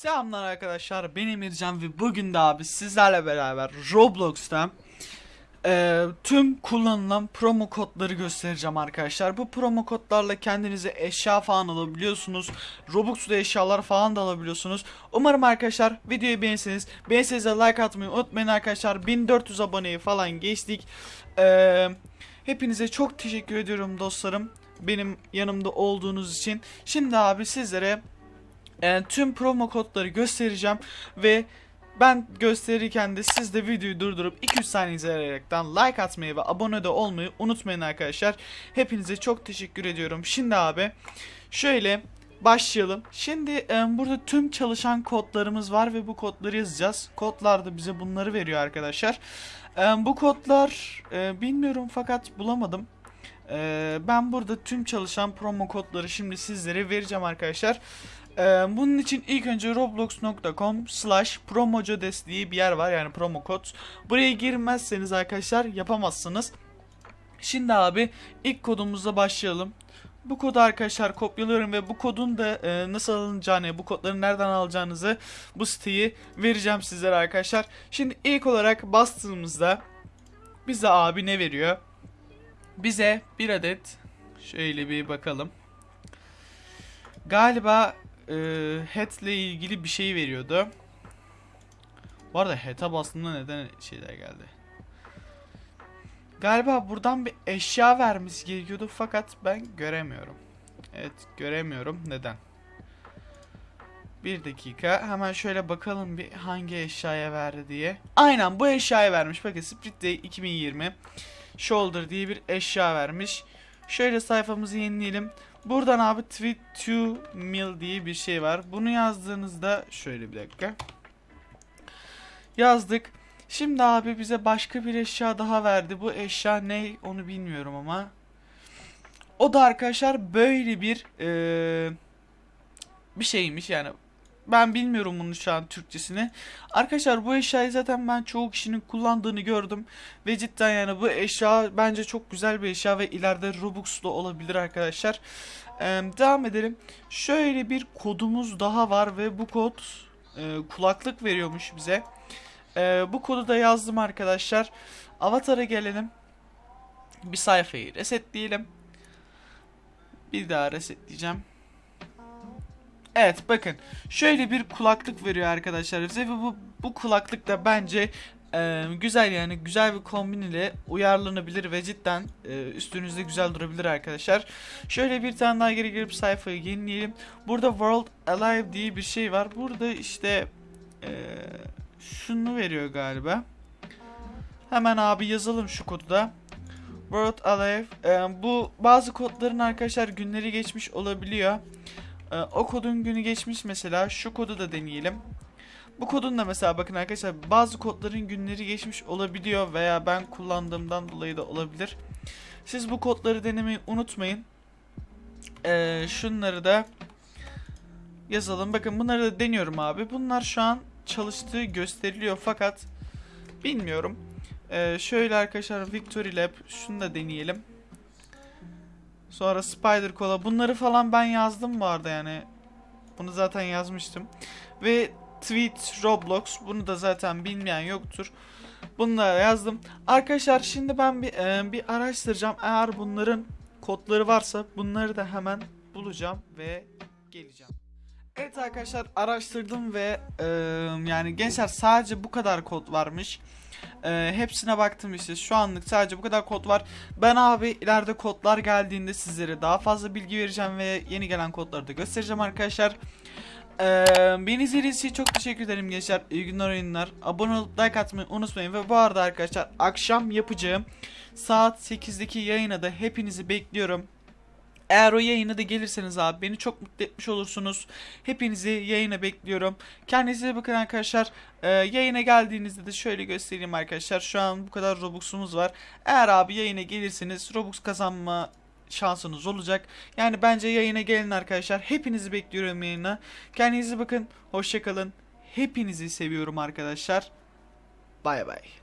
Selamlar arkadaşlar ben Emircan ve bugün de abi sizlerle beraber Roblox'ta e, tüm kullanılan promo kodları göstereceğim arkadaşlar. Bu promo kodlarla kendinize eşya falan alabiliyorsunuz. Robux'da eşyalar falan da alabiliyorsunuz. Umarım arkadaşlar videoyu beğenirseniz. Beğenirseniz de like atmayı unutmayın arkadaşlar. 1400 aboneyi falan geçtik. E, hepinize çok teşekkür ediyorum dostlarım. Benim yanımda olduğunuz için. Şimdi abi sizlere e, tüm promo kodları göstereceğim ve ben gösterirken de siz de videoyu durdurup 2-3 saniye izleyerekten like atmayı ve abone de olmayı unutmayın arkadaşlar. Hepinize çok teşekkür ediyorum. Şimdi abi şöyle başlayalım. Şimdi e, burada tüm çalışan kodlarımız var ve bu kodları yazacağız. Kodlar da bize bunları veriyor arkadaşlar. E, bu kodlar e, bilmiyorum fakat bulamadım. E, ben burada tüm çalışan promo kodları şimdi sizlere vereceğim arkadaşlar. Ee, bunun için ilk önce roblox.com slash promocodes diye bir yer var yani promo kod. Buraya girmezseniz arkadaşlar yapamazsınız. Şimdi abi ilk kodumuzla başlayalım. Bu kodu arkadaşlar kopyalıyorum ve bu kodun da e, nasıl alınacağını, bu kodları nereden alacağınızı bu siteyi vereceğim sizlere arkadaşlar. Şimdi ilk olarak bastığımızda bize abi ne veriyor? Bize bir adet şöyle bir bakalım. Galiba e, head ile ilgili bir şey veriyordu. Bu arada head'a bastığımda neden şeyler geldi? Galiba buradan bir eşya vermesi gerekiyordu fakat ben göremiyorum. Evet göremiyorum. Neden? Bir dakika. Hemen şöyle bakalım bir hangi eşyaya verdi diye. Aynen bu eşyaya vermiş. Bakın Split Day 2020 Shoulder diye bir eşya vermiş. Şöyle sayfamızı yenileyelim. Buradan abi tweet to mil diye bir şey var. Bunu yazdığınızda şöyle bir dakika. Yazdık. Şimdi abi bize başka bir eşya daha verdi. Bu eşya ne onu bilmiyorum ama. O da arkadaşlar böyle bir eee, bir şeymiş yani. Ben bilmiyorum bunun şu an Türkçesini. Arkadaşlar bu eşyayı zaten ben çoğu kişinin kullandığını gördüm. Ve cidden yani bu eşya bence çok güzel bir eşya ve ileride Robux'da olabilir arkadaşlar. Ee, devam edelim. Şöyle bir kodumuz daha var ve bu kod e, kulaklık veriyormuş bize. Ee, bu kodu da yazdım arkadaşlar. Avatar'a gelelim. Bir sayfayı resetleyelim. Bir daha resetleyeceğim. Evet bakın şöyle bir kulaklık veriyor arkadaşlar bize ve bu, bu kulaklık da bence e, güzel yani güzel bir kombin ile uyarlanabilir ve cidden e, üstünüzde güzel durabilir arkadaşlar. Şöyle bir tane daha geri girip sayfayı yenileyelim. Burada World Alive diye bir şey var. Burada işte e, şunu veriyor galiba. Hemen abi yazalım şu kodu da. World Alive. E, bu bazı kodların arkadaşlar günleri geçmiş olabiliyor. Ee, o kodun günü geçmiş mesela. Şu kodu da deneyelim. Bu kodun da mesela bakın arkadaşlar bazı kodların günleri geçmiş olabiliyor veya ben kullandığımdan dolayı da olabilir. Siz bu kodları denemeyi unutmayın. Ee, şunları da yazalım. Bakın bunları da deniyorum abi. Bunlar şu an çalıştığı gösteriliyor fakat bilmiyorum. Ee, şöyle arkadaşlar Victory Lab şunu da deneyelim. Sonra Spider Cola. Bunları falan ben yazdım bu arada yani. Bunu zaten yazmıştım. Ve Tweet Roblox. Bunu da zaten bilmeyen yoktur. Bunları yazdım. Arkadaşlar şimdi ben bir, e, bir araştıracağım. Eğer bunların kodları varsa bunları da hemen bulacağım ve geleceğim. Evet arkadaşlar araştırdım ve e, yani gençler sadece bu kadar kod varmış. E, hepsine baktım işte şu anlık sadece bu kadar kod var. Ben abi ileride kodlar geldiğinde sizlere daha fazla bilgi vereceğim ve yeni gelen kodları da göstereceğim arkadaşlar. Ee, beni izlediğiniz için çok teşekkür ederim gençler. İyi günler oyunlar. Abone olup like atmayı unutmayın. Ve bu arada arkadaşlar akşam yapacağım saat 8'deki yayına da hepinizi bekliyorum. Eğer o yayına da gelirseniz abi beni çok mutlu etmiş olursunuz. Hepinizi yayına bekliyorum. Kendinize bakın arkadaşlar. Ee, yayına geldiğinizde de şöyle göstereyim arkadaşlar. Şu an bu kadar Robux'umuz var. Eğer abi yayına gelirseniz Robux kazanma şansınız olacak. Yani bence yayına gelin arkadaşlar. Hepinizi bekliyorum yayına. Kendinize bakın. Hoşçakalın. Hepinizi seviyorum arkadaşlar. Bay bay.